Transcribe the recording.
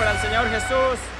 para el Señor Jesús.